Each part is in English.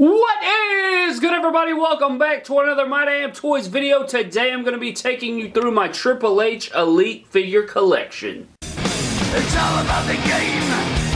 What is good everybody? Welcome back to another My Damn Toys video. Today I'm going to be taking you through my Triple H Elite figure collection. It's all about the game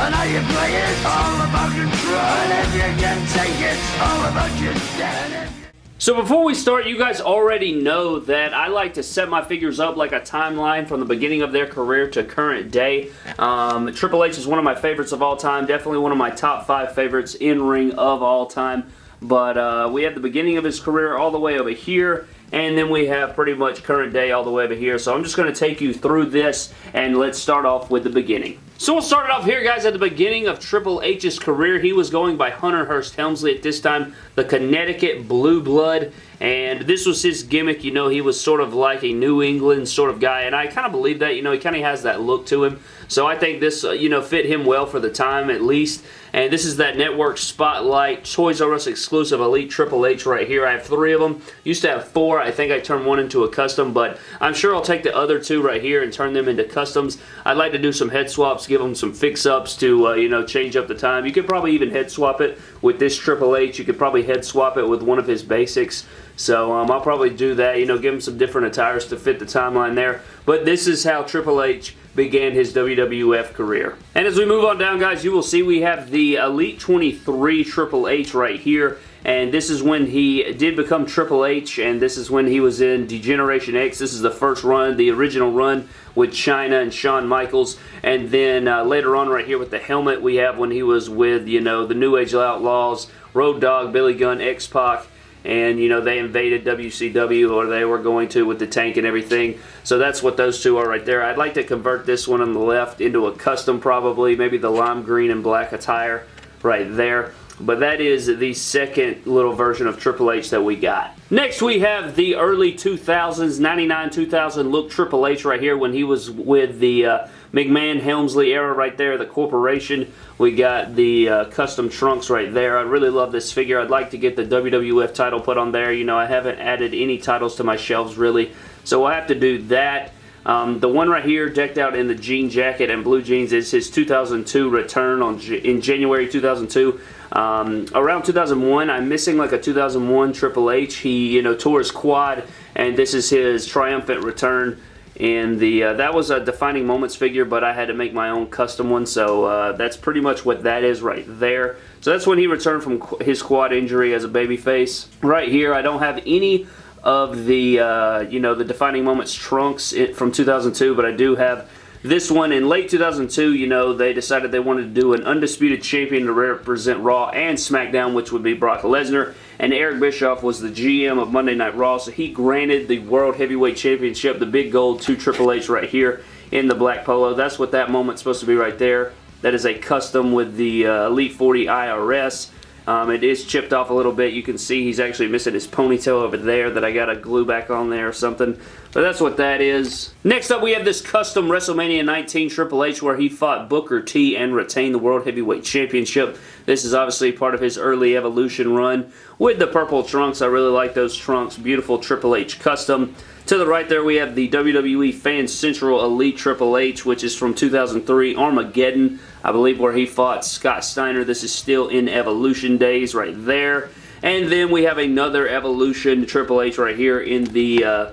and how you play it. All about control. And if you can take it, all about your dad. So before we start, you guys already know that I like to set my figures up like a timeline from the beginning of their career to current day. Um, Triple H is one of my favorites of all time, definitely one of my top five favorites in ring of all time. But uh, we have the beginning of his career all the way over here, and then we have pretty much current day all the way over here. So I'm just going to take you through this, and let's start off with the beginning. So we'll start it off here, guys, at the beginning of Triple H's career. He was going by Hunter Hearst Helmsley at this time, the Connecticut Blue Blood, and this was his gimmick. You know, he was sort of like a New England sort of guy, and I kind of believe that. You know, he kind of has that look to him. So I think this, uh, you know, fit him well for the time at least. And this is that Network Spotlight Toys R Us exclusive Elite Triple H right here. I have three of them. Used to have four. I think I turned one into a custom, but I'm sure I'll take the other two right here and turn them into customs. I'd like to do some head swaps, give them some fix-ups to, uh, you know, change up the time. You could probably even head swap it with this Triple H. You could probably head swap it with one of his basics. So um, I'll probably do that, you know, give him some different attires to fit the timeline there. But this is how Triple H began his WWF career. And as we move on down, guys, you will see we have the Elite 23 Triple H right here. And this is when he did become Triple H, and this is when he was in D-Generation X. This is the first run, the original run with Chyna and Shawn Michaels. And then uh, later on right here with the helmet, we have when he was with, you know, the New Age Outlaws, Road Dogg, Billy Gunn, X-Pac, and you know they invaded WCW or they were going to with the tank and everything. So that's what those two are right there. I'd like to convert this one on the left into a custom probably maybe the lime green and black attire right there. But that is the second little version of Triple H that we got. Next we have the early 2000s, 99-2000 look Triple H right here when he was with the uh, McMahon Helmsley era right there, the corporation. We got the uh, custom trunks right there. I really love this figure. I'd like to get the WWF title put on there. You know, I haven't added any titles to my shelves really, so I'll have to do that. Um, the one right here, decked out in the jean jacket and blue jeans, is his 2002 return on in January 2002. Um, around 2001, I'm missing like a 2001 Triple H. He, you know, tore his quad, and this is his triumphant return. And the uh, that was a defining moments figure, but I had to make my own custom one, so uh, that's pretty much what that is right there. So that's when he returned from qu his quad injury as a babyface. Right here, I don't have any of the, uh, you know, the defining moments trunks from 2002, but I do have this one in late 2002, you know, they decided they wanted to do an undisputed champion to represent Raw and SmackDown, which would be Brock Lesnar. And Eric Bischoff was the GM of Monday Night Raw, so he granted the World Heavyweight Championship, the big gold to Triple H right here in the black polo. That's what that moment's supposed to be right there. That is a custom with the uh, Elite 40 IRS. Um, it is chipped off a little bit. You can see he's actually missing his ponytail over there that I got to glue back on there or something. But that's what that is. Next up, we have this custom WrestleMania 19 Triple H where he fought Booker T and retained the World Heavyweight Championship. This is obviously part of his early Evolution run with the purple trunks. I really like those trunks. Beautiful Triple H custom. To the right there, we have the WWE Fan Central Elite Triple H, which is from 2003 Armageddon. I believe where he fought Scott Steiner. This is still in Evolution days right there. And then we have another Evolution Triple H right here in the... Uh,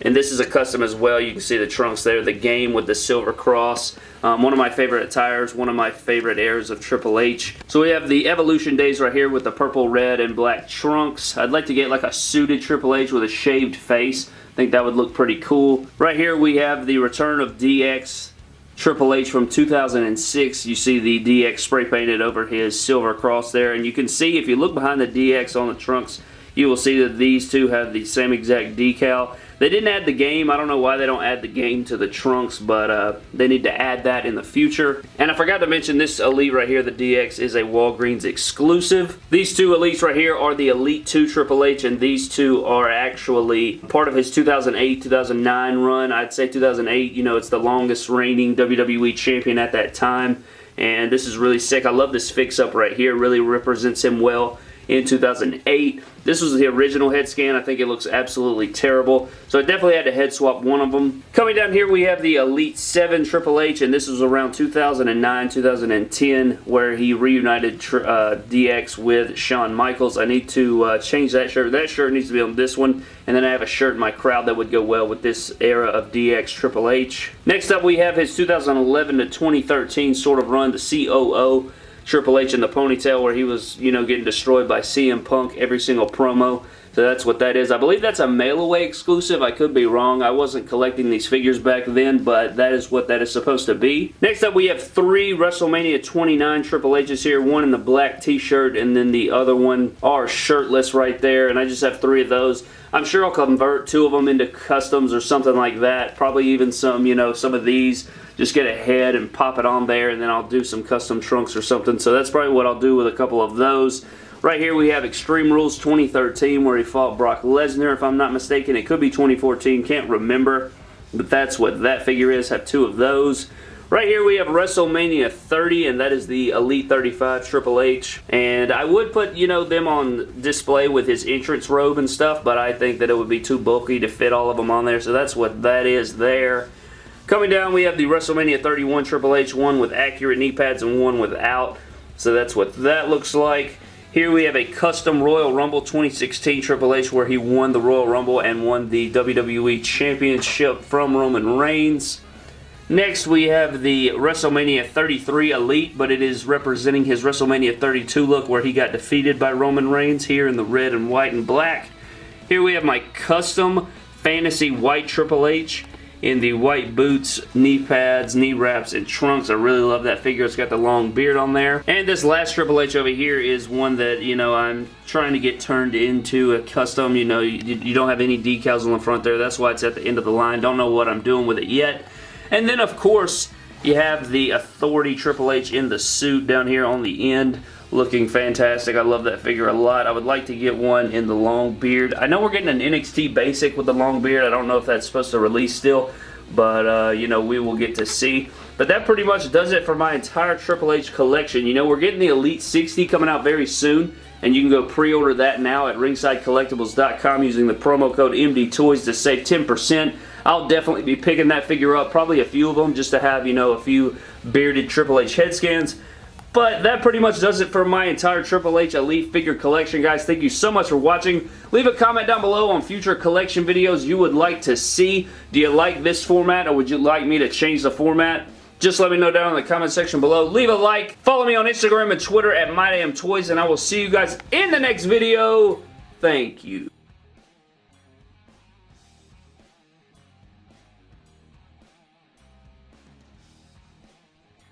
and this is a custom as well. You can see the trunks there. The game with the silver cross. Um, one of my favorite attires. One of my favorite airs of Triple H. So we have the Evolution days right here with the purple, red, and black trunks. I'd like to get like a suited Triple H with a shaved face. I think that would look pretty cool. Right here we have the return of DX. Triple H from 2006. You see the DX spray painted over his silver cross there. And you can see if you look behind the DX on the trunks, you will see that these two have the same exact decal. They didn't add the game. I don't know why they don't add the game to the trunks, but uh, they need to add that in the future. And I forgot to mention this Elite right here, the DX, is a Walgreens exclusive. These two Elites right here are the Elite 2 Triple H, and these two are actually part of his 2008-2009 run. I'd say 2008, you know, it's the longest reigning WWE champion at that time. And this is really sick. I love this fix-up right here. really represents him well in 2008. This was the original head scan. I think it looks absolutely terrible. So I definitely had to head swap one of them. Coming down here, we have the Elite 7 Triple H, and this was around 2009, 2010, where he reunited uh, DX with Shawn Michaels. I need to uh, change that shirt. That shirt needs to be on this one, and then I have a shirt in my crowd that would go well with this era of DX Triple H. Next up, we have his 2011 to 2013 sort of run, the COO. Triple H in the ponytail where he was, you know, getting destroyed by CM Punk every single promo. So that's what that is. I believe that's a mail-away exclusive. I could be wrong. I wasn't collecting these figures back then, but that is what that is supposed to be. Next up, we have three WrestleMania 29 Triple H's here. One in the black t-shirt, and then the other one are shirtless right there, and I just have three of those. I'm sure I'll convert two of them into customs or something like that. Probably even some, you know, some of these just get a head and pop it on there and then I'll do some custom trunks or something. So that's probably what I'll do with a couple of those. Right here we have Extreme Rules 2013 where he fought Brock Lesnar if I'm not mistaken. It could be 2014, can't remember. But that's what that figure is. Have two of those. Right here we have WrestleMania 30 and that is the Elite 35 Triple H. And I would put, you know, them on display with his entrance robe and stuff, but I think that it would be too bulky to fit all of them on there. So that's what that is there. Coming down, we have the WrestleMania 31 Triple H, one with accurate knee pads and one without. So that's what that looks like. Here we have a custom Royal Rumble 2016 Triple H where he won the Royal Rumble and won the WWE Championship from Roman Reigns. Next we have the WrestleMania 33 Elite, but it is representing his WrestleMania 32 look where he got defeated by Roman Reigns here in the red and white and black. Here we have my custom Fantasy White Triple H in the white boots, knee pads, knee wraps, and trunks. I really love that figure. It's got the long beard on there. And this last Triple H over here is one that, you know, I'm trying to get turned into a custom. You know, you, you don't have any decals on the front there. That's why it's at the end of the line. Don't know what I'm doing with it yet. And then, of course, you have the Authority Triple H in the suit down here on the end looking fantastic. I love that figure a lot. I would like to get one in the long beard. I know we're getting an NXT basic with the long beard. I don't know if that's supposed to release still, but uh, you know, we will get to see. But that pretty much does it for my entire Triple H collection. You know, we're getting the Elite 60 coming out very soon, and you can go pre-order that now at ringsidecollectibles.com using the promo code MDTOYS to save 10%. I'll definitely be picking that figure up, probably a few of them, just to have, you know, a few bearded Triple H head scans. But that pretty much does it for my entire Triple H Elite figure collection, guys. Thank you so much for watching. Leave a comment down below on future collection videos you would like to see. Do you like this format or would you like me to change the format? Just let me know down in the comment section below. Leave a like. Follow me on Instagram and Twitter at MyDamnToys, and I will see you guys in the next video. Thank you.